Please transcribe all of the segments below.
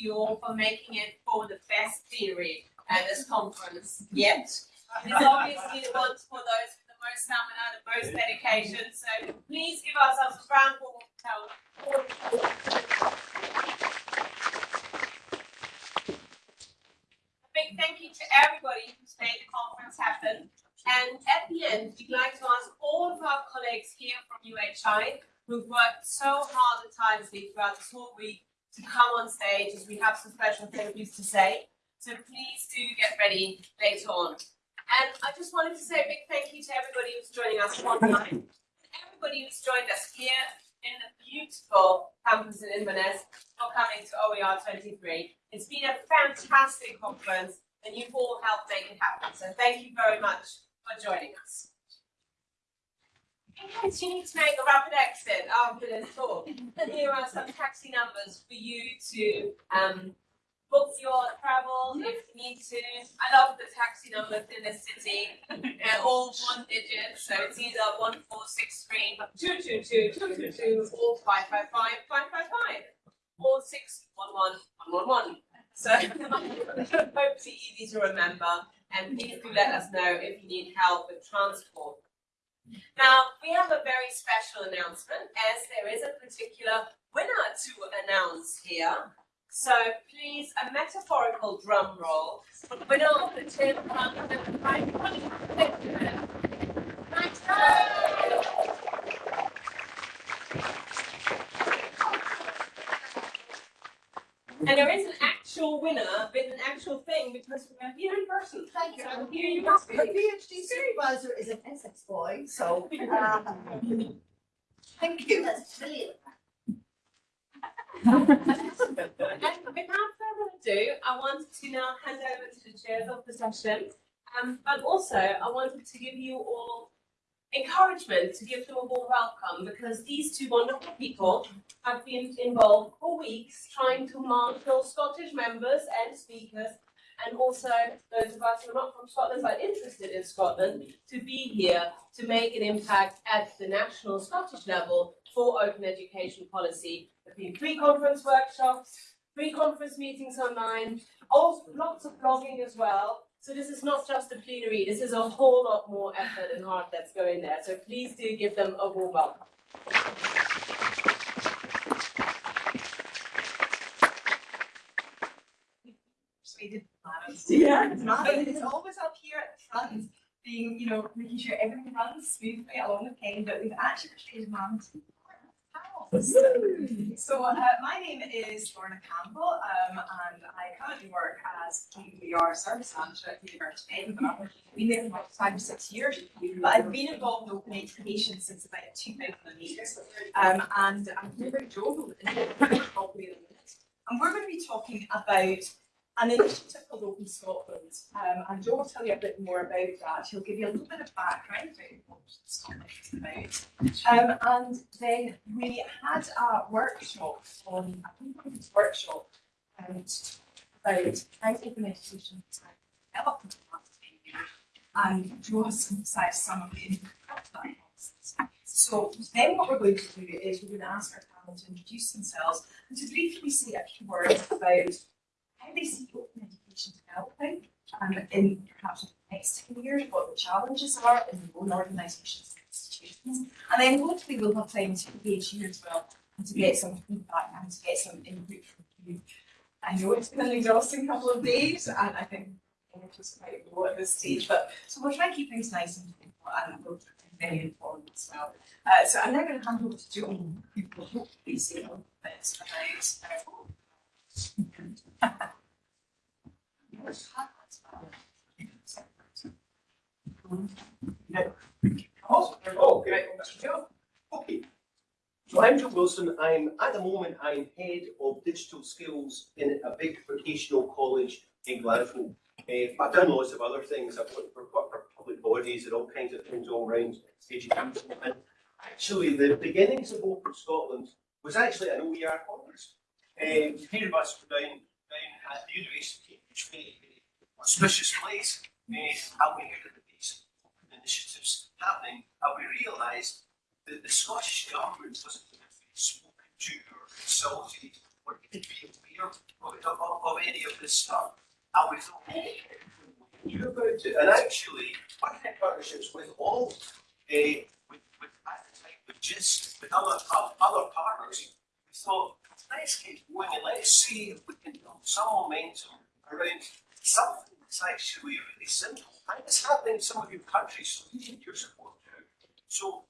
you all for making it for the best theory at this conference yet. It's obviously the ones for those with the most stamina, the most dedication. So please give ourselves a round of applause. A big thank you to everybody who's made the conference happen. And at the end, we'd like to ask all of our colleagues here from UHI who've worked so hard and tirelessly throughout this whole week to come on stage as we have some special things to say. So please do get ready later on. And I just wanted to say a big thank you to everybody who's joining us online, everybody who's joined us here in the beautiful campus in Inverness for coming to OER 23. It's been a fantastic conference and you've all helped make it happen. So thank you very much for joining us. Need to make a rapid exit after this talk, here are some taxi numbers for you to um, book your travel if you need to. I love the taxi numbers in the city. They're all one digit, so it's either 1463 222 222 or 555 555 or 611 111. So hopefully easy to remember and please do let us know if you need help with transport. Now, we have a very special announcement as there is a particular winner to announce here. So please, a metaphorical drum roll. Winner of the Tim And there is an actual winner with an actual thing because we're here in person. Thank you. So here you must be. My PhD supervisor is an Essex boy, so uh, thank you. That's brilliant. And without further ado, I wanted to now hand over to the chairs of the session. Um, but also, I wanted to give you all encouragement to give them a warm welcome because these two wonderful people have been involved for weeks trying to marshal Scottish members and speakers and also those of us who are not from Scotland but interested in Scotland to be here to make an impact at the national Scottish level for open education policy. There have been pre-conference workshops, pre-conference meetings online, also lots of blogging as well. So this is not just a plenary, this is a whole lot more effort and heart that's going there. So please do give them a warm welcome. Yeah, it's not. It's always up here at the front, being, you know, making sure everything runs smoothly along the pen, but we've actually persuaded mum to so uh, my name is Lorna Campbell um, and I currently work as OER service manager at the University of Edinburgh. I've been there for about five or six years, but I've been involved in open education since about 2008 um, and I'm here with Joe, and we're going to be talking about an initiative called Open Scotland. Um, and Joe will tell you a bit more about that. He'll give you a little bit of background about what Scotland is about. Um, and then we had a workshop on, a workshop um, about how open education has developed in the last 10 years. And Joe has synthesised some of the input that So then what we're going to do is we're going to ask our panel to introduce themselves and to briefly say a few words about how they see open education developing um, in perhaps the next 10 years, what the challenges are in their own organisations and institutions. And then hopefully we'll have time to engage you as well and to get some feedback and to get some input from you. I know it's been an exhausting couple of days and I think it was quite low at this stage, but so we'll try and keep things nice and simple and we'll very informed as well. Uh, so I'm now going to hand over to Joan, who will hopefully say a little bit about uh. Okay. So I'm Joe Wilson. I'm at the moment I'm head of digital skills in a big vocational college in Glasgow. Uh, I've done lots of other things. I've worked for, for public bodies and all kinds of things all around education. And actually, the beginnings of Open Scotland was actually an OER conference. Um, here of us were down, down at the university very auspicious place. And we heard of these initiatives happening, and we realised that the Scottish government wasn't spoken to or consulted or even be aware of of, of, any of this stuff. And we thought, we knew about it. And actually, had partnerships with all, uh, with, with, at the time, with Jisc, with other, other partners. We thought, let's get going let's see if we can build some momentum around something that's actually really simple. And it's happening in some of your countries, so we need your support too. So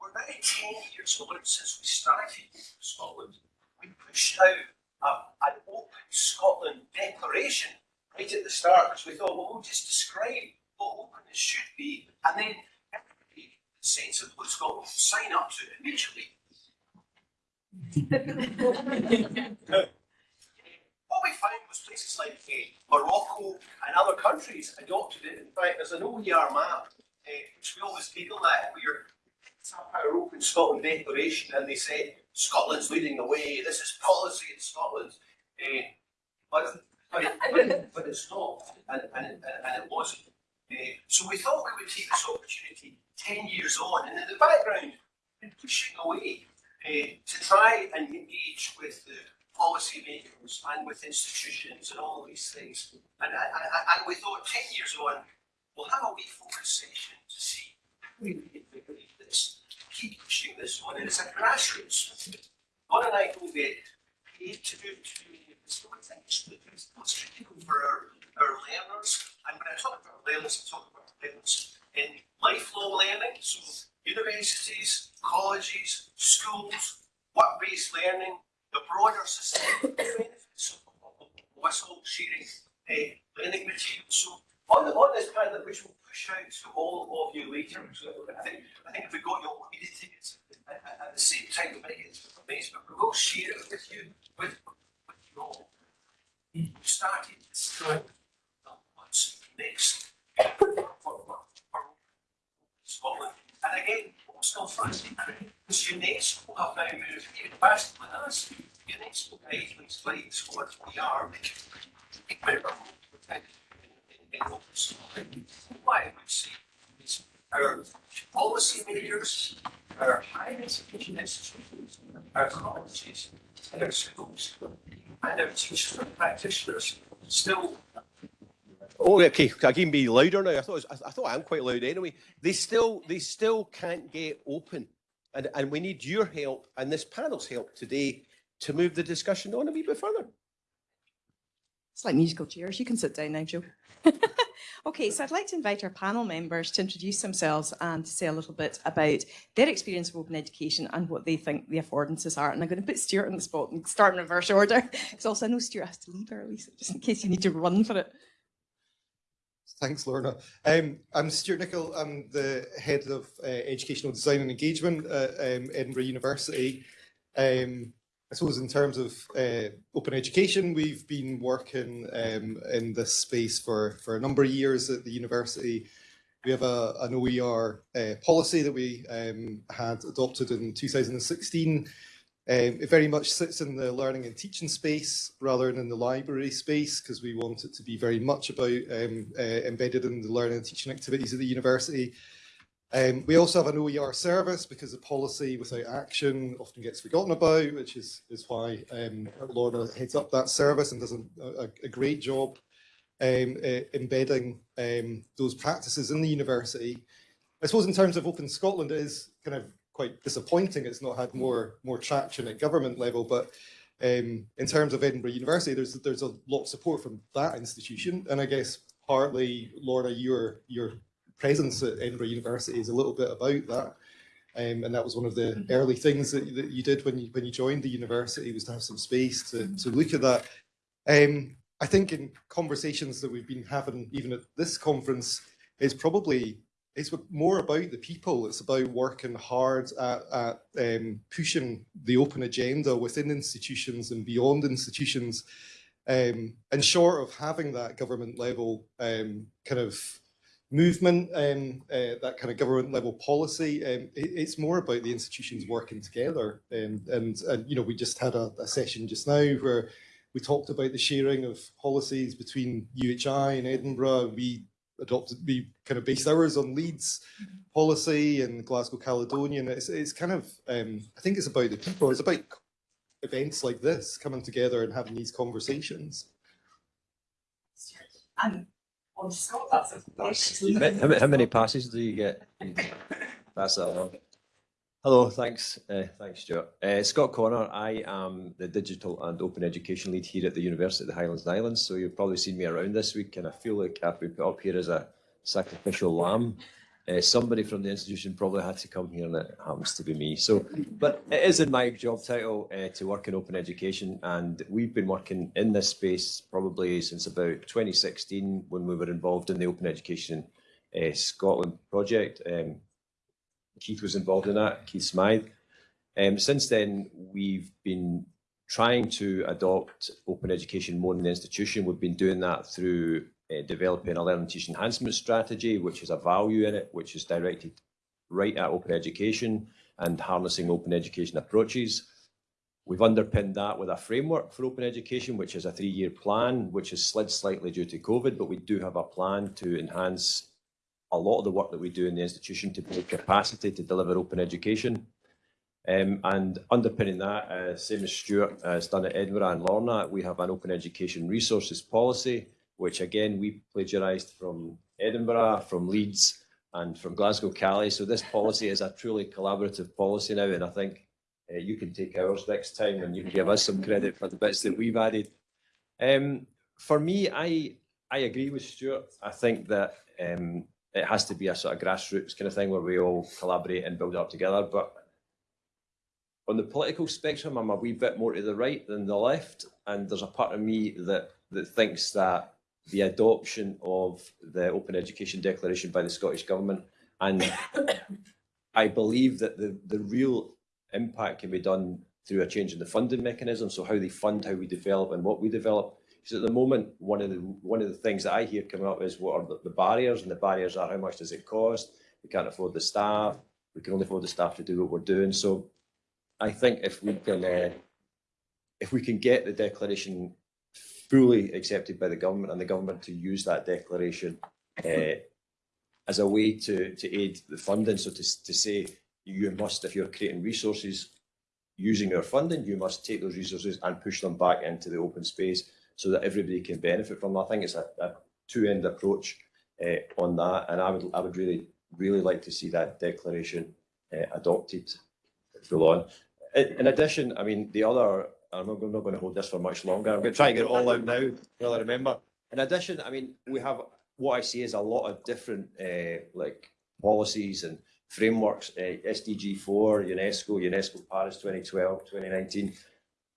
we're now ten years on since we started in Scotland. We pushed out a, an open Scotland declaration right at the start because we thought, well, we'll just describe what openness should be, and then everybody sensible in Scotland will sign up to it immediately. What we found places like uh, Morocco and other countries adopted it. In fact, there's an OER map, uh, which we always Google that, where our Open Scotland Declaration, and they said Scotland's leading the way. This is policy in Scotland, uh, but, but, but, it's not, and, and, and, it wasn't. Uh, so we thought we would take this opportunity ten years on, and in the background, been pushing away uh, to try and engage with the policymakers and with institutions and all these things. And, and, and- we thought ten years on, we'll have a wee focus session to see how we invigorate this, keep pushing this on, and it's a grassroots. One and I get paid to do, to do it's it's critical for our, our learners. And when I talk about learners, I talk about learners in lifelong learning, so universities, colleges, schools, work-based learning, the broader society benefits of, all sharing uh, learning materials. So on, the, on this panel, which we'll push out to all of you later, so I think, I think if we got your media tickets at, at, at the same time, we might get Facebook, but we'll share it with you, with, with you all. We started this time, what's next for, for, for Scotland. And again, what's still fancy is UNESCO have now moved even faster than us. UNESCO guidelines in, in open Scotland. What I would say is our policy makers, our higher education institutions, our colleges, and our schools, and our teachers and practitioners still Oh, okay. I can be louder now. I thought I, I thought I'm quite loud anyway. They still they still can't get open, and and we need your help and this panel's help today to move the discussion on a wee bit further. It's like musical chairs. You can sit down now, Joe. okay, so I'd like to invite our panel members to introduce themselves and to say a little bit about their experience of open education and what they think the affordances are. And I'm going to put Stuart on the spot and start in reverse order, because also I know Stuart has to leave early, so just in case you need to run for it. Thanks, Lorna. Um, I'm Stuart Nicol. I'm the head of uh, educational design and engagement at um, Edinburgh University. Um, I suppose in terms of uh, open education, we've been working um, in this space for, for a number of years at the university. We have a, an OER uh, policy that we um, had adopted in 2016 um, it very much sits in the learning and teaching space rather than in the library space because we want it to be very much about um, uh, embedded in the learning and teaching activities of the university. Um, we also have an OER service because the policy without action often gets forgotten about, which is, is why um, Lorna heads up that service and does a, a, great job um, uh, embedding um, those practices in the university. I suppose in terms of Open Scotland, it is kind of quite disappointing it's not had more more traction at government level. But um, in terms of Edinburgh University, there's there's a lot of support from that institution, and I guess partly, Lorna, your your presence at Edinburgh University is a little bit about that. Um, and that was one of the early things that, that you did when you when you joined the university was to have some space to, to look at that. Um, I think in conversations that we've been having, even at this conference, is probably it's more about the people. It's about working hard at, at um, pushing the open agenda within institutions and beyond institutions. Um, and short of having that government level um, kind of movement, um, uh, that kind of government level policy, um, it, it's more about the institutions working together. Um, and, and, you know, we just had a, a session just now where we talked about the sharing of policies between UHI and Edinburgh. We adopted, we kind of based ours on Leeds policy and Glasgow Caledonian. It's, it's kind of, um, I think it's about the people, it's about events like this, coming together and having these conversations. And on Scott, that's a. How many, how many passes do you get? That's that one. Hello, thanks, uh, thanks Stuart. Uh, Scott Connor, I am the digital and open education lead here at the University of the Highlands and Islands. So you've probably seen me around this week and I feel like I've been put up here as a sacrificial lamb. Uh, somebody from the institution probably had to come here and it happens to be me. So, but it is in my job title uh, to work in open education and we've been working in this space probably since about 2016 when we were involved in the Open Education uh, Scotland project. Um, Keith was involved in that, Keith Smyth. Um, since then, we've been trying to adopt open education more in the institution. We've been doing that through uh, developing a learning teach enhancement strategy, which has a value in it, which is directed right at open education and harnessing open education approaches. We've underpinned that with a framework for open education, which is a three-year plan, which has slid slightly due to COVID, but we do have a plan to enhance a lot of the work that we do in the institution to build capacity to deliver open education. Um, and underpinning that, uh, same as Stuart has done at Edinburgh and Lorna, we have an open education resources policy, which again, we plagiarised from Edinburgh, from Leeds and from Glasgow Cali. So this policy is a truly collaborative policy now, and I think uh, you can take ours next time and you can give us some credit for the bits that we've added. Um, for me, I I agree with Stuart. I think that um, it has to be a sort of grassroots kind of thing where we all collaborate and build up together. But on the political spectrum, I'm a wee bit more to the right than the left, and there's a part of me that that thinks that the adoption of the Open Education Declaration by the Scottish Government, and I believe that the the real impact can be done through a change in the funding mechanism, so how they fund, how we develop, and what we develop. Because at the moment, one of the one of the things that I hear coming up is what are the, the barriers, and the barriers are how much does it cost? We can't afford the staff. We can only afford the staff to do what we're doing. So, I think if we can, uh, if we can get the declaration fully accepted by the government and the government to use that declaration uh, as a way to to aid the funding, so to to say you must, if you're creating resources using our funding, you must take those resources and push them back into the open space so that everybody can benefit from them. I think it's a, a two-end approach uh, on that, and I would I would really really like to see that declaration uh, adopted full on. In, addition, I mean the other. I'm not, I'm not going to hold this for much longer. I'm going to try and get it all out now. I remember? In addition, I mean we have what I see is a lot of different uh, like policies and frameworks, SDG 4, UNESCO, UNESCO Paris 2012, 2019.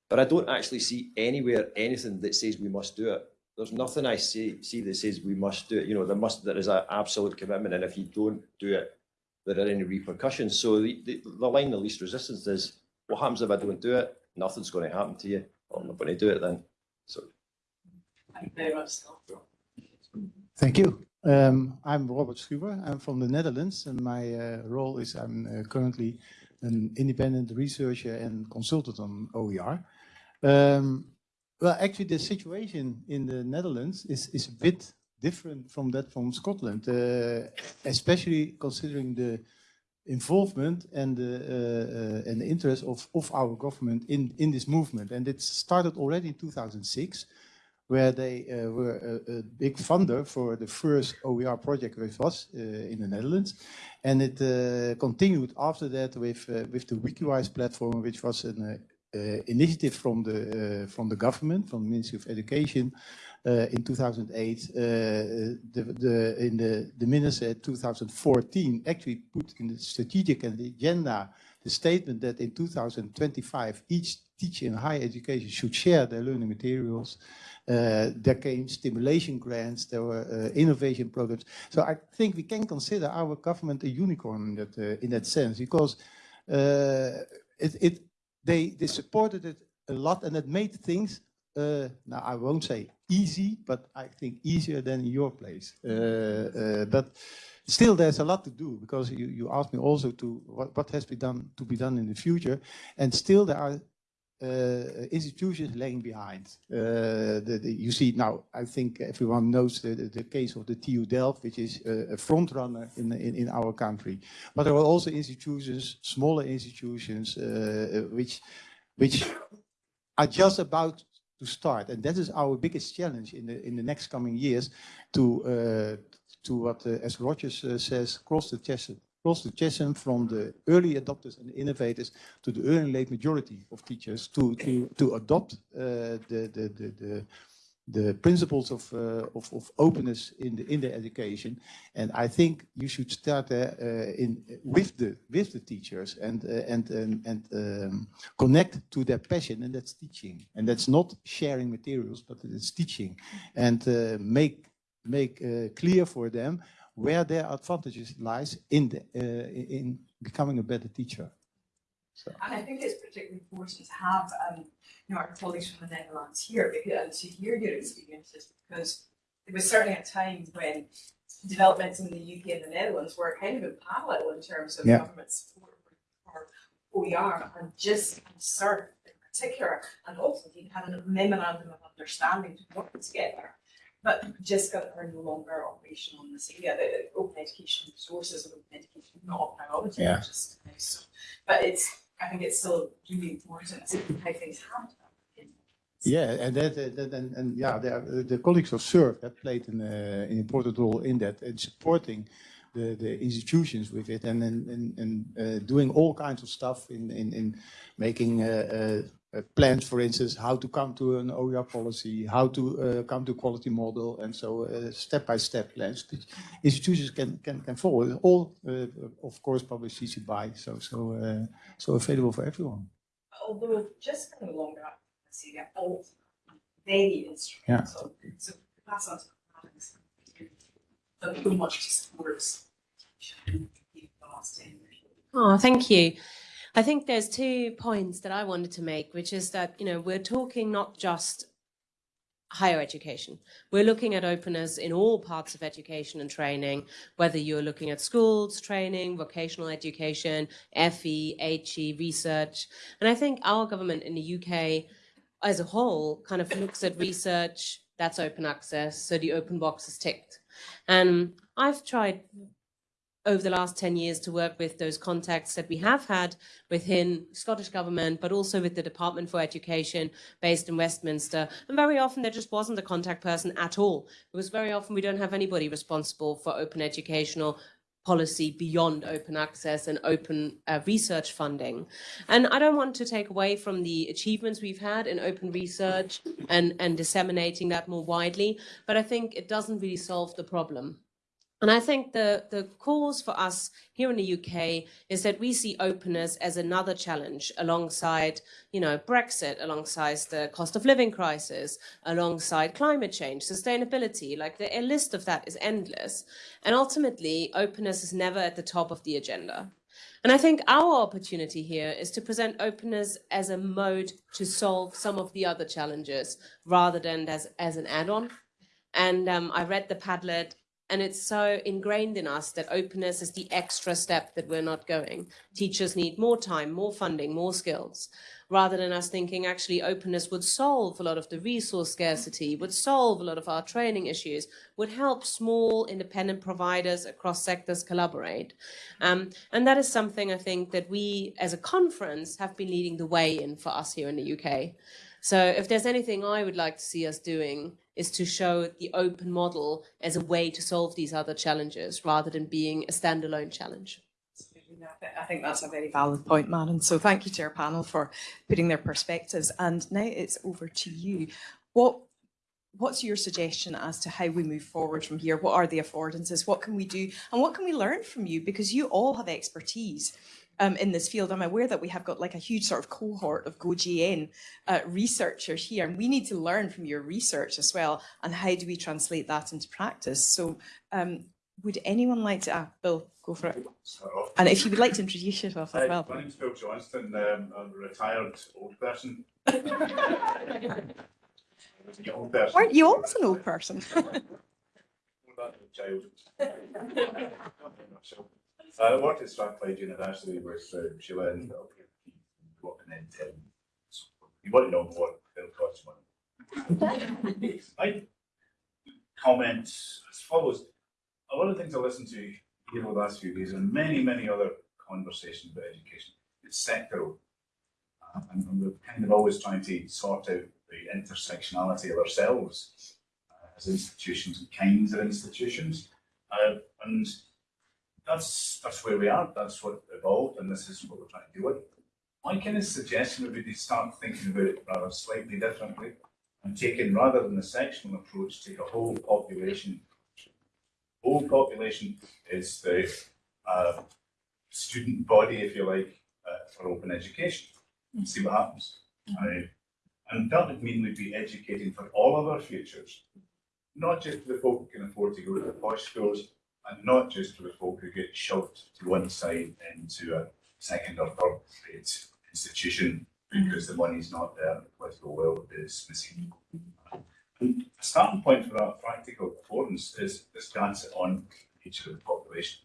But I don't actually see anywhere anything that says we must do it. There's nothing I see, see that says we must do it. You know, there must there is an absolute commitment, and if you don't do it, there are any repercussions. So the, the, the line of least resistance is, what happens if I don't do it? Nothing's going to happen to you. Well, I'm not going to do it then. So Thank you very much, Scott. Thank you. Um, I'm Robert Schuwer. I'm from the Netherlands, and my uh, role is I'm uh, currently an independent researcher and consultant on OER. Um, well, actually, the situation in the Netherlands is, is a bit different from that from Scotland, uh, especially considering the involvement and the, uh, uh, and the interest of, of our government in, in this movement. And it started already in 2006 where they were a, a, big funder for the first OER project which was in the Netherlands. And it continued after that with, with the Wikiwijs platform, which was an initiative from the, uh, from the government, from the Ministry of Education in 2008. the, the, in the, the minister 2014 actually put in the strategic and the agenda the statement that in 2025 each teacher in higher education should share their learning materials. Uh, there came stimulation grants, there were uh, innovation programs. So I think we can consider our government a unicorn in that, uh, in that sense, because it, it, they, they supported it a lot and it made things, now I won't say easy, but I think easier than in your place. but still there's a lot to do because you, you asked me also to what, what has been done to be done in the future and still there are uh, institutions lagging behind. Uh, the, the, you see now, I think everyone knows the, the, the, case of the TU Delft, which is a, a front runner in, in, in, our country. But there are also institutions, smaller institutions, uh, which, which are just about to start. And that is our biggest challenge in the, in the next coming years to, uh, to what, uh, as Rogers uh, says, cross the chasm, cross chasm from the early adopters and innovators to the early and late majority of teachers to, to, to adopt uh, the, the, the, the, the principles of, uh, of, of openness in the, in the education. And I think you should start there uh, in, with, the, with the teachers and, uh, and, and, and um, connect to their passion, and that's teaching. And that's not sharing materials, but it's teaching. And uh, make, make uh, clear for them where their advantages lies in, the, uh, in becoming a better teacher. So. And I think it's particularly important to have, um, you know, our colleagues from the Netherlands here, because, and to hear your experiences, because there was certainly a time when developments in the UK and the Netherlands were kind of in parallel in terms of Yeah. government support for OER and just CERT in particular, and also we had a memorandum of understanding to work together. But Jisc are no longer operational in this area, the open education resources of open education not a priority, Yeah. is nice. So, But it's, I think it's still really important how things happen. Yeah, and that, that- and, and yeah, the, the colleagues of SURF have played an, uh, an important role in that and supporting the, the institutions with it and and, and, and uh, doing all kinds of stuff in in, in making uh, uh, plans, for instance, how to come to an OER policy, how to uh, come to quality model, and so uh, step by step plans. which Institutions can can can follow. All, uh, of course, published CC by, so so uh, so available for everyone. although just no longer, I see that all very instrumental. So pass on to colleagues. But too much to support. the last ten. Oh, thank you. I think there's two points that I wanted to make, which is that, you know, we're talking not just higher education. We're looking at openness in all parts of education and training, whether you're looking at schools, training, vocational education, FE, HE, research. And I think our government in the UK as a whole kind of looks at research, that's open access, so the open box is ticked. And I've tried over the last 10 years to work with those contacts that we have had within Scottish Government, but also with the Department for Education based in Westminster. And very often there just wasn't a contact person at all, because very often we don't have anybody responsible for open educational policy beyond open access and open uh, research funding. And I don't want to take away from the achievements we've had in open research and, and disseminating that more widely, but I think it doesn't really solve the problem. And I think the, the cause for us here in the UK is that we see openness as another challenge alongside, you know, Brexit, alongside the cost of living crisis, alongside climate change, sustainability, like the list of that is endless. And ultimately, openness is never at the top of the agenda. And I think our opportunity here is to present openness as a mode to solve some of the other challenges rather than as, as an add-on. And um, I read the Padlet and it's so ingrained in us that openness is the extra step that we're not going. Teachers need more time, more funding, more skills, rather than us thinking actually openness would solve a lot of the resource scarcity, would solve a lot of our training issues, would help small independent providers across sectors collaborate. Um, and that is something I think that we as a conference have been leading the way in for us here in the UK. So if there's anything I would like to see us doing is to show the open model as a way to solve these other challenges rather than being a standalone challenge. I think that's a very valid point, Maren. So thank you to our panel for putting their perspectives. And now it's over to you. What What's your suggestion as to how we move forward from here? What are the affordances? What can we do? And what can we learn from you? Because you all have expertise um, in this field. I'm aware that we have got like a huge sort of cohort of GoGN uh, researchers here, and we need to learn from your research as well. And how do we translate that into practice? So um, would anyone like to, ah, Bill, go for it. So, And if you would like to introduce yourself as well. my name's Bill Johnston. Um, I'm a retired old person. I was a young person. Weren't you always an old person? Child. I worked at Strathclyde University with uh, Sheila and working in. You want to know more, Bill costs money. My comments as follows. A lot of things I listened to here over the last few days and many, many other conversations about education. It's sectoral. Uh, and, and we're kind of always trying to sort out the intersectionality of ourselves uh, as institutions and kinds of institutions. Uh, and that's that's where we are. That's what evolved, and this is what we're trying to do with. My kind of suggestion would be to start thinking about it rather slightly differently and taking rather than the sectional approach, take a whole population. Whole population is the uh, student body, if you like, uh, for open education. See what happens. Uh, and that would mean we'd be educating for all of our futures, not just the folk who can afford to go to the posh schools, and not just for the folk who get shoved to one side into a second or third grade institution because the money's not there, the political will is missing. And a starting point for our practical performance is this data on each of the population.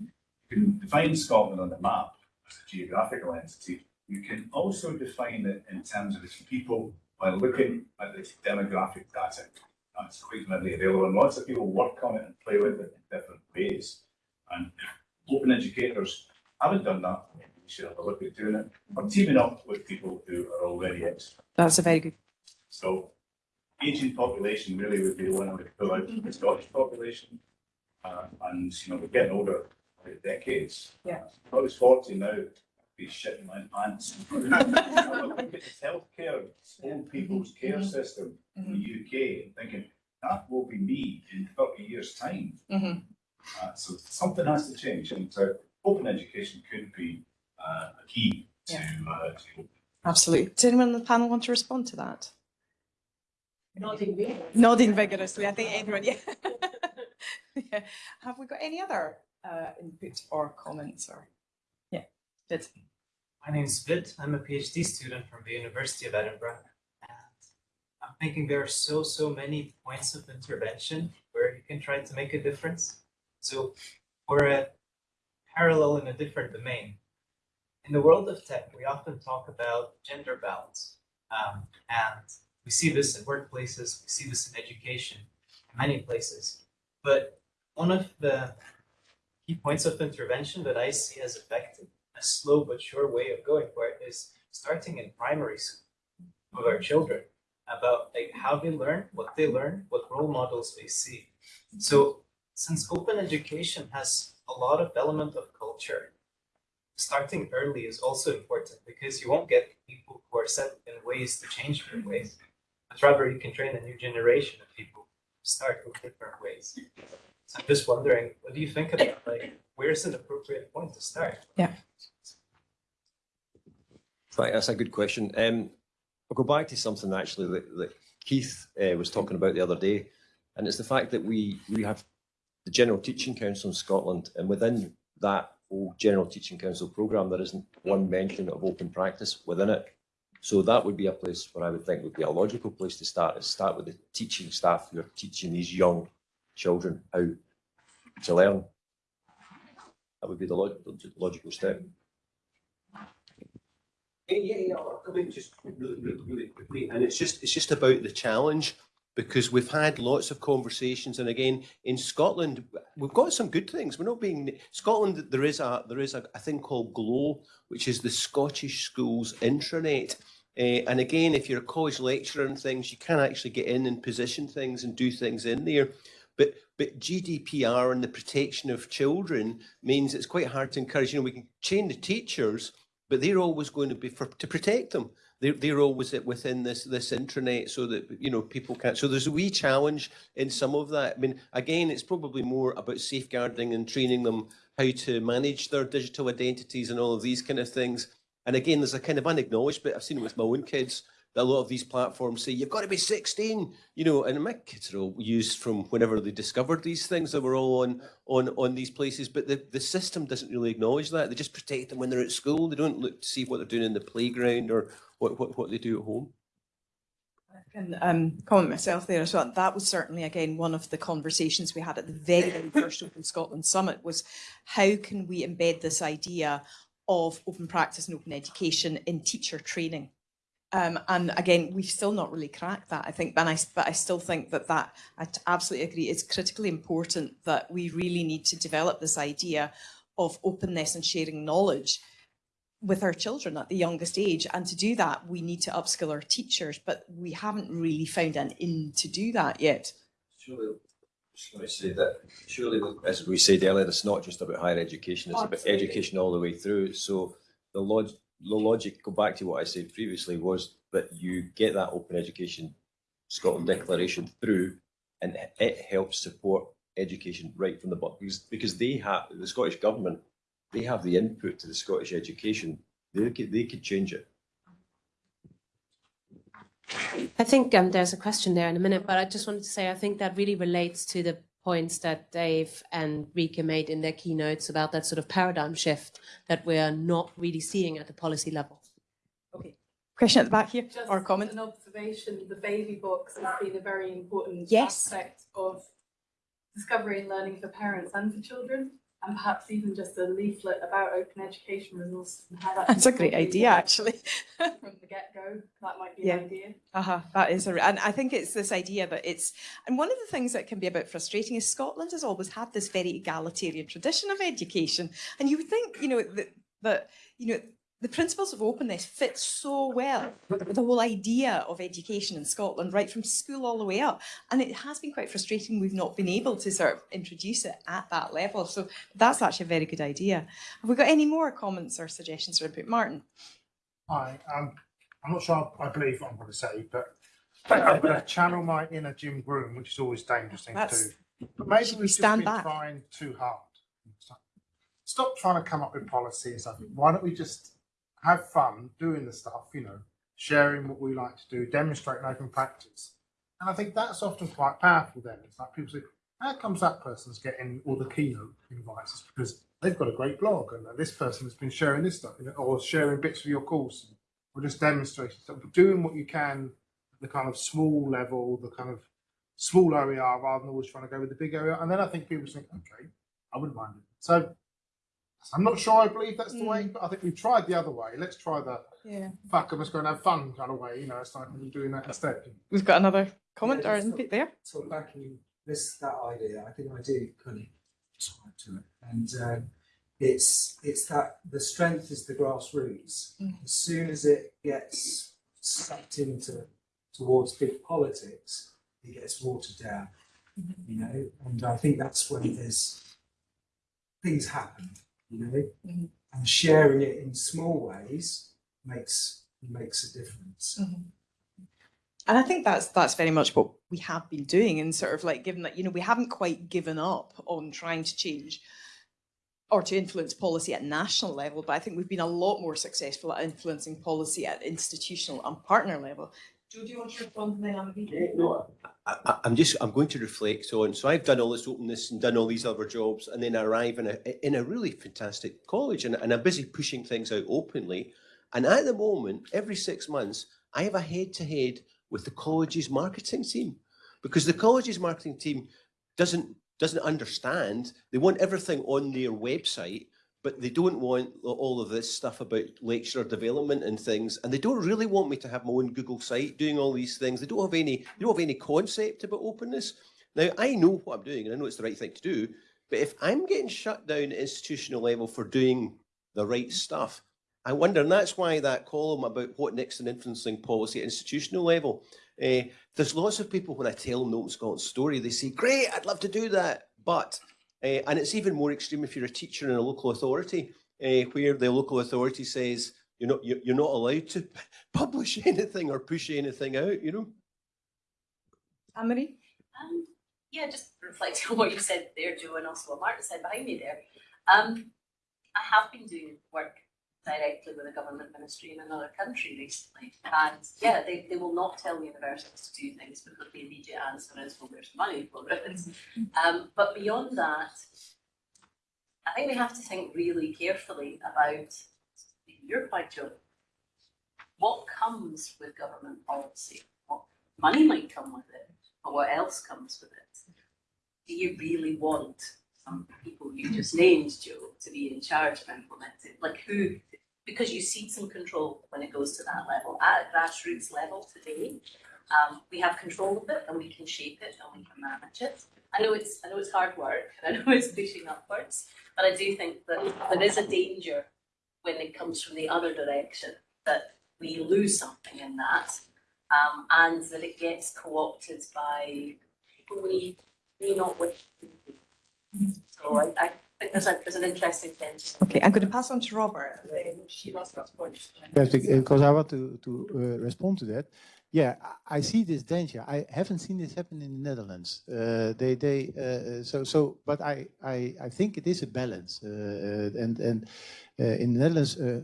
You can define Scotland on the map as a geographical entity. You can also define it in terms of its people by looking at the demographic data. That's quite readily available, and lots of people work on it and play with it in different ways. And open educators haven't done that, we should have a look at doing it, or teaming up with people who are already experts. That's a very good. So aging population really would be the one I would pull out the Scottish population. Uh, and, you know, we're getting older decades. Yeah. I was forty now, I'd be shitting my pants. Look at this healthcare, old people's care system in the UK and thinking, that will be me in thirty years' time. Mhm. Uh, so something has to change and uh, open education could be uh, a key to, uh, to Absolutely. Does anyone on the panel want to respond to that? Nodding me. Nodding vigorously. I think everyone, yeah. yeah. Have we got any other uh, input or comments or? Yeah, good. My name is Vid. I'm a PhD student from the University of Edinburgh. And I'm thinking there are so, so many points of intervention where you can try to make a difference. So we're a parallel in a different domain. In the world of tech, we often talk about gender balance. Um, and we see this in workplaces, we see this in education, in many places. But one of the key points of intervention that I see as effective a slow but sure way of going for it is starting in primary school with our children about like how they learn, what they learn, what role models they see. So since open education has a lot of element of culture, starting early is also important because you won't get people who are set in ways to change their ways, but rather you can train a new generation of people to start with different ways. So I'm just wondering, what do you think about like where's an appropriate point to start? Yeah. That's a good question. Um, I'll go back to something actually that, that Keith uh, was talking about the other day, and it's the fact that we we have the General Teaching Council in Scotland, and within that whole General Teaching Council programme, there isn't one mention of open practice within it. So that would be a place where I would think would be a logical place to start, is start with the teaching staff who are teaching these young children how to learn. That would be the log- logical step. Yeah, yeah, just really, really, quickly, and it's just, it's just about the challenge, because we've had lots of conversations, and again, in Scotland, we've got some good things, we're not being, Scotland, there is a, there is a, a thing called GLOW, which is the Scottish Schools Intranet, uh, and again, if you're a college lecturer and things, you can actually get in and position things and do things in there. But but GDPR and the protection of children means it's quite hard to encourage. You know, we can train the teachers, but they're always going to be for to protect them. They're, always within this this intranet so that you know people can't. So there's a wee challenge in some of that. I mean, again, it's probably more about safeguarding and training them how to manage their digital identities and all of these kind of things. And again, there's a kind of unacknowledged bit. I've seen it with my own kids. That a lot of these platforms say you've got to be 16, you know, and my kids are all used from whenever they discovered these things that were all on on on these places. But the, the system doesn't really acknowledge that. They just protect them when they're at school. They don't look to see what they're doing in the playground or what what, what they do at home. I can um, comment myself there as well. That was certainly, again, one of the conversations we had at the very, very first Open Scotland Summit was how can we embed this idea of open practice and open education in teacher training? Um, and again, we've still not really cracked that, I think, but I, but I still think that that, I absolutely agree, it's critically important that we really need to develop this idea of openness and sharing knowledge with our children at the youngest age. And to do that, we need to upskill our teachers, but we haven't really found an in to do that yet. Surely, to say that, surely, as we said earlier, it's not just about higher education, it's about education all the way through. So the log, the logic, go back to what I said previously, was that you get that open education Scotland declaration through and it helps support education right from the bottom because, because they have, the Scottish government, they have the input to the Scottish education. They could, they could change it. I think um, there's a question there in a minute, but I just wanted to say I think that really relates to the points that Dave and Rika made in their keynotes about that sort of paradigm shift that we're not really seeing at the policy level. Okay. Question at the back here, Just or comment? an observation, the baby box has been a very important Yes. aspect of discovery and learning for parents and for children, and perhaps even just a leaflet about open education resources and how that. That's a great idea, actually. From the get-go, that might be Yeah. an idea. Uh-huh, that is, a, and I think it's this idea that it's, and one of the things that can be a bit frustrating is Scotland has always had this very egalitarian tradition of education, and you would think, you know, that, that you know, the principles of openness fit so well with the whole idea of education in Scotland, right from school all the way up. And it has been quite frustrating we've not been able to sort of introduce it at that level. So that's actually a very good idea. Have we got any more comments or suggestions or input? Martin? Hi, um, I'm not sure I believe what I'm going to say, but I'm going to channel my inner Jim Groom, which is always dangerous thing That's- to do. But maybe we we've just stand been back? trying too hard. Stop trying to come up with policies. and stuff. Why don't we just have fun doing the stuff, you know, sharing what we like to do, demonstrating open practice. And I think that's often quite powerful then. It's like people say, how comes that person's getting all the keynote invites? Because they've got a great blog and this person has been sharing this stuff or sharing bits of your course or just demonstrating stuff, but doing what you can at the kind of small level, the kind of small area rather than always trying to go with the big area. And then I think people think, okay, I wouldn't mind it. So I'm not sure I believe that's the way, but I think we've tried the other way. Let's try the Yeah. fuck, I'm just going to have fun kind of way. You know, it's like we're doing that instead. We've got another comment Yeah, or just input there? Sort of backing this that idea, I think I do kind of subscribe to it, and um, it's it's that the strength is the grassroots. Mm. As soon as it gets sucked into towards big politics, it gets watered down. You know, and I think that's when there's things happen. You know, Mhm. and sharing it in small ways makes makes a difference. And I think that's that's very much what we have been doing, and sort of like given that you know we haven't quite given up on trying to change or to influence policy at national level, but I think we've been a lot more successful at influencing policy at institutional and partner level. Do you want to respond to that? No, I, I'm just, I'm going to reflect on, so I've done all this openness and done all these other jobs and then I arrive in a, in a really fantastic college and, and I'm busy pushing things out openly. And at the moment, every six months, I have a head to head with the college's marketing team because the college's marketing team doesn't, doesn't understand. They want everything on their website, but they don't want all of this stuff about lecturer development and things. And they don't really want me to have my own Google site doing all these things. They don't have any, they don't have any concept about openness. Now, I know what I'm doing and I know it's the right thing to do, but if I'm getting shut down at institutional level for doing the right stuff, I wonder, and that's why that column about what next in influencing policy at institutional level, uh, there's lots of people when I tell them the Open Scotland story, they say, great, I'd love to do that, but, uh, and it's even more extreme if you're a teacher in a local authority, uh, where the local authority says, you're not, you're, you're not allowed to publish anything or push anything out, you know? Anne-Marie? Um, yeah, just reflecting on what you said there, Joe, and also what Martin said behind me there. Um, I have been doing work directly with a government ministry in another country recently, and yeah, they, they will not tell universities to do things because the immediate answer is, well, there's money for it. Um, but beyond that, I think we have to think really carefully about your point, Joe. What comes with government policy? What money might come with it, but what else comes with it? Do you really want some people you just named, Joe, to be in charge of implementing? Like who? Because you see some control when it goes to that level. At a grassroots level today, um, we have control of it and we can shape it and we can manage it. I know it's I know it's hard work and I know it's pushing upwards, but I do think that there is a danger when it comes from the other direction, that we lose something in that, um, and that it gets co-opted by people we may not wish. So I, I think there's a, there's an interesting tension. Okay, I'm going to pass on to Robert. She lost that point. Yes, because I want to, to uh, respond to that. Yeah, I I see this danger. I haven't seen this happen in the Netherlands. Uh, they, they, uh, uh, so, so, but I, I, I think it is a balance. Uh, uh, and, and uh, in the Netherlands, uh,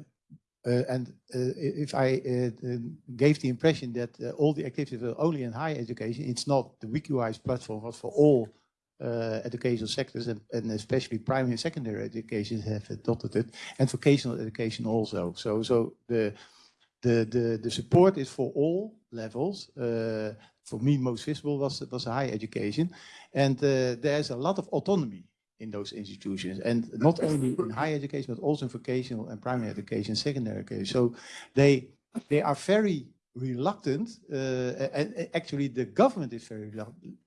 uh, and uh, if I uh, uh, gave the impression that uh, all the activities were only in higher education, it's not. The Wikiwijs platform was for all uh, educational sectors and, and especially primary and secondary education have adopted it, and vocational education also. So, so the the the the support is for all levels. Uh, for me, most visible was was higher education, and uh, there's a lot of autonomy in those institutions, and not only in higher education but also in vocational and primary education, secondary education. So they they are very reluctant, uh, and actually the government is very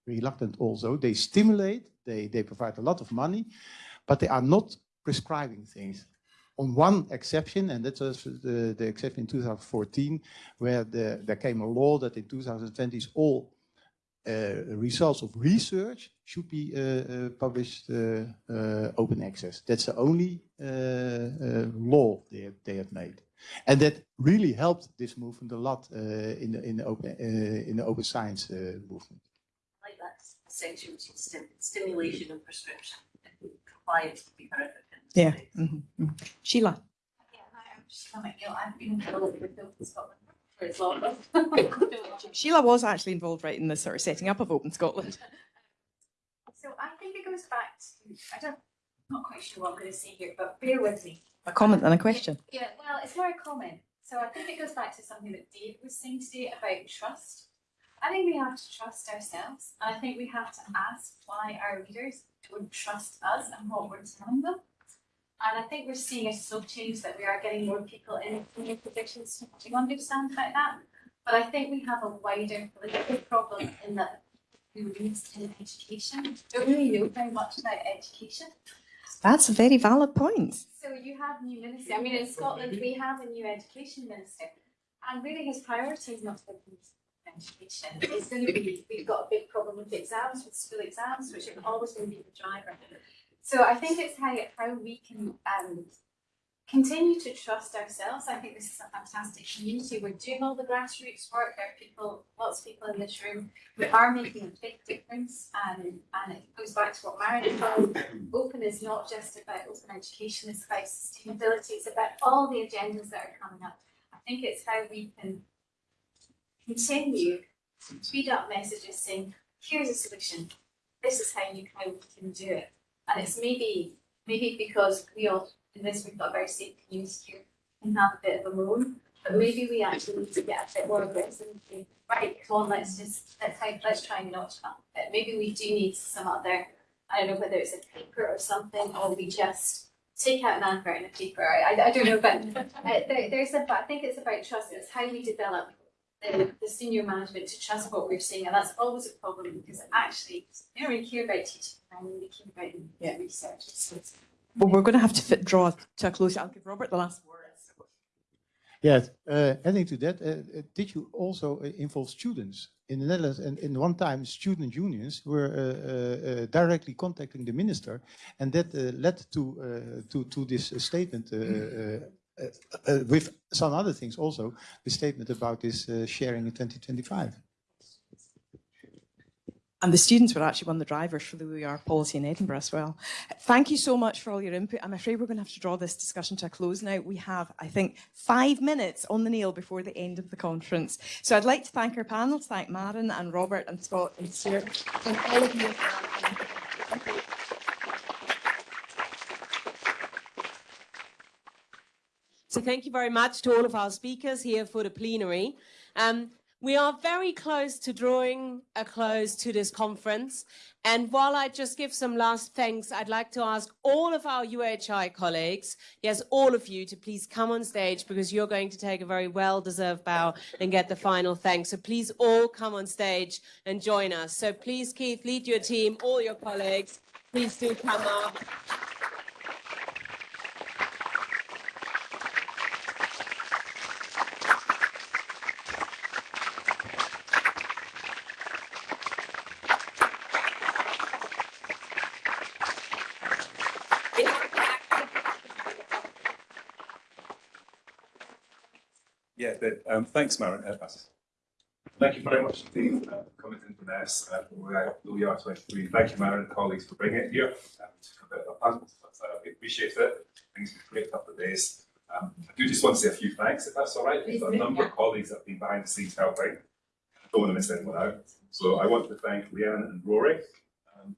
reluctant also. They stimulate, they, they provide a lot of money, but they are not prescribing things. On one exception, and that was the, the exception in 2014, where the, there came a law that in 2020 all uh, results of research should be uh, uh, published uh, uh, open access. That's the only law they have, they have made. And that really helped this movement a lot uh, in the in the open uh, in the open science uh, movement. I like that section, which is stim- stimulation and prescription. Compliance would be horrific. Yeah. this mhm, mhm. Sheila. I'm just from McGill. I've been involved with Open Scotland for as long. Sheila was actually involved right in the sort of setting up of Open Scotland. So I think it goes back to, I don't, I'm not quite sure what I'm going to say here, but bear with me. A comment and a question. Yeah, well, it's more a comment. So I think it goes back to something that Dave was saying today about trust. I think we have to trust ourselves. And I think we have to ask why our leaders don't trust us and what we're telling them. And I think we're seeing a slow change that we are getting more people in senior positions to understand about that. But I think we have a wider political problem in that who leads in education don't really know very much about education. That's a very valid point. So you have new minister. I mean, in Scotland, we have a new education minister, and really his priority is not education. It's going to be we've got a big problem with exams, with school exams, which are always going to be the driver. So I think it's how how we can um, continue to trust ourselves. I think this is a fantastic community. We're doing all the grassroots work. There are people, lots of people in this room who are making a big difference. And, and it goes back to what Maren said. Open is not just about open education, it's about sustainability, it's about all the agendas that are coming up. I think it's how we can continue to tweet up messages saying, here's a solution. This is how you how we can do it. And it's maybe maybe because we all this we've got very safe community here and have a bit of a moan. But maybe we actually need to get a bit more aggressive and say, right, come on, let's just let's try let's try and notch up bit. Maybe we do need some other I don't know whether it's a paper or something, or we just take out an advert in a paper. I, I, I don't know, but uh, there, there's a, but I think it's about trust. It's how we develop the, the senior management to trust what we're seeing, and that's always a problem because actually they don't really care about teaching, and we care about Yeah. research. Well, we're going to have to fit, draw to a close. I'll give Robert the last word. Yes, uh, adding to that, uh, uh, did you also uh, involve students in the Netherlands? And in one time, student unions were uh, uh, directly contacting the minister, and that led to to to this statement. With some other things also, the statement about this sharing in 2025. And the students were actually one of the drivers for the OER policy in Edinburgh as well. Thank you so much for all your input. I'm afraid we're going to have to draw this discussion to a close now. We have, I think, five minutes on the nail before the end of the conference. So I'd like to thank our panel, thank Maren and Robert and Scott and Stuart, and all of you. So thank you very much to all of our speakers here for the plenary. Um, we are very close to drawing a close to this conference. And while I just give some last thanks, I'd like to ask all of our UHI colleagues, yes, all of you, to please come on stage because you're going to take a very well-deserved bow and get the final thanks. So please all come on stage and join us. So please, Keith, lead your team, all your colleagues. Please do come up. Yeah, that, um, thanks, Maren. Uh. Thank you very much indeed uh, for coming to Inverness uh, for OER twenty-three. Thank you, Maren and colleagues, for bringing it here. Um, a bit of a punt, but uh, we appreciate it. Things have been a great couple of days. Um, I do just want to say a few thanks, if that's all right. We've a number of colleagues that have been behind the scenes helping. I don't want to miss anyone out. So I want to thank Leanne and Rory, um,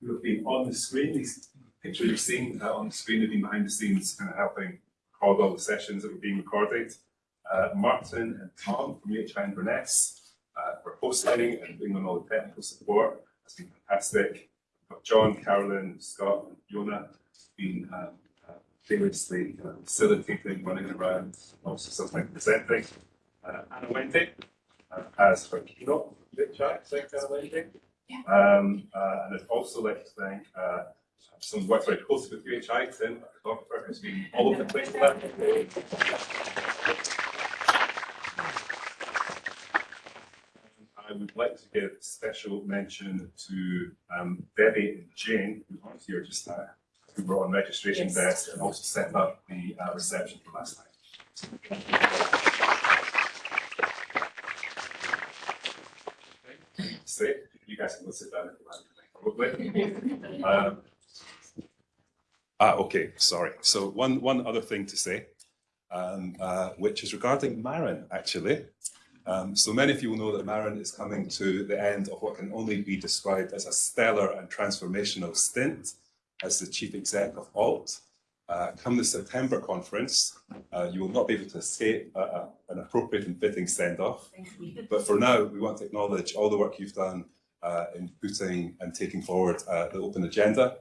who have been on the screen. These pictures you've seen uh, on the screen have been behind the scenes, kind of helping record all the sessions that were being recorded. Uh, Martin and Tom from UHI Inverness uh, for hosting and bringing on all the technical support. That's been fantastic. We've got John, Carolyn, Scott, and Fiona been um, uh, famously kind of facilitating, running around, also sometimes presenting. Uh, Anna Wendy uh, as her keynote chat, thank Anna Wendy. Um, uh, and I'd also like to thank uh, someone who works very closely with UHI, Tim, our photographer, who's been all over the place with that. I would like to give special mention to um, Debbie and Jane, who aren't here just now, who were on registration Yes. desk and also set up the uh, reception for last night. Say, you guys can go sit down if you like, probably. Um, Ah, okay, sorry. So one, one other thing to say, um, uh, which is regarding Maren, actually. Um, so many of you will know that Maren is coming to the end of what can only be described as a stellar and transformational stint as the chief exec of Alt. Uh, come the September conference, uh, you will not be able to escape a, a, an appropriate and fitting send-off. But for now, we want to acknowledge all the work you've done uh, in putting and taking forward uh, the open agenda.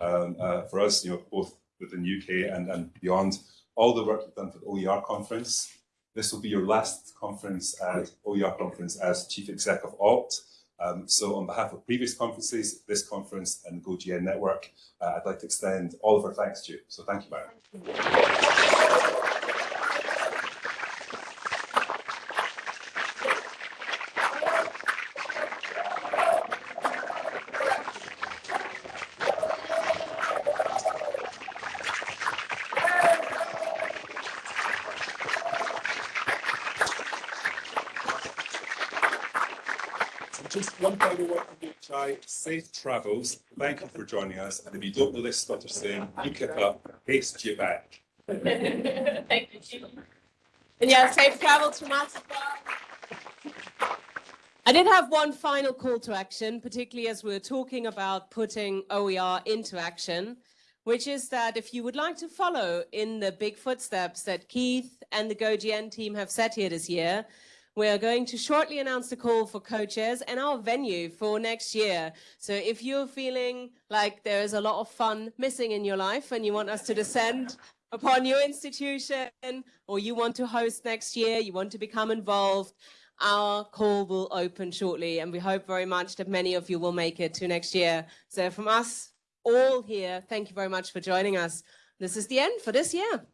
Um, uh, for us, you know, both within UK and, and beyond, all the work you've done for the OER conference. This will be your last conference at OER conference as chief exec of Alt. Um, so on behalf of previous conferences, this conference and the GoGN Network, uh, I'd like to extend all of our thanks to you. So thank you, Byron. Just one final word from HI, safe travels. Thank you for joining us. And if you don't know this Scottish saying, you kick up, haste you back. Thank you. And yeah, safe travels from us. I did have one final call to action, particularly as we're talking about putting OER into action, which is that if you would like to follow in the big footsteps that Keith and the GoGN team have set here this year, we are going to shortly announce the call for co-chairs and our venue for next year. So if you're feeling like there is a lot of fun missing in your life and you want us to descend upon your institution or you want to host next year, you want to become involved, our call will open shortly and we hope very much that many of you will make it to next year. So from us all here, thank you very much for joining us. This is the end for this year.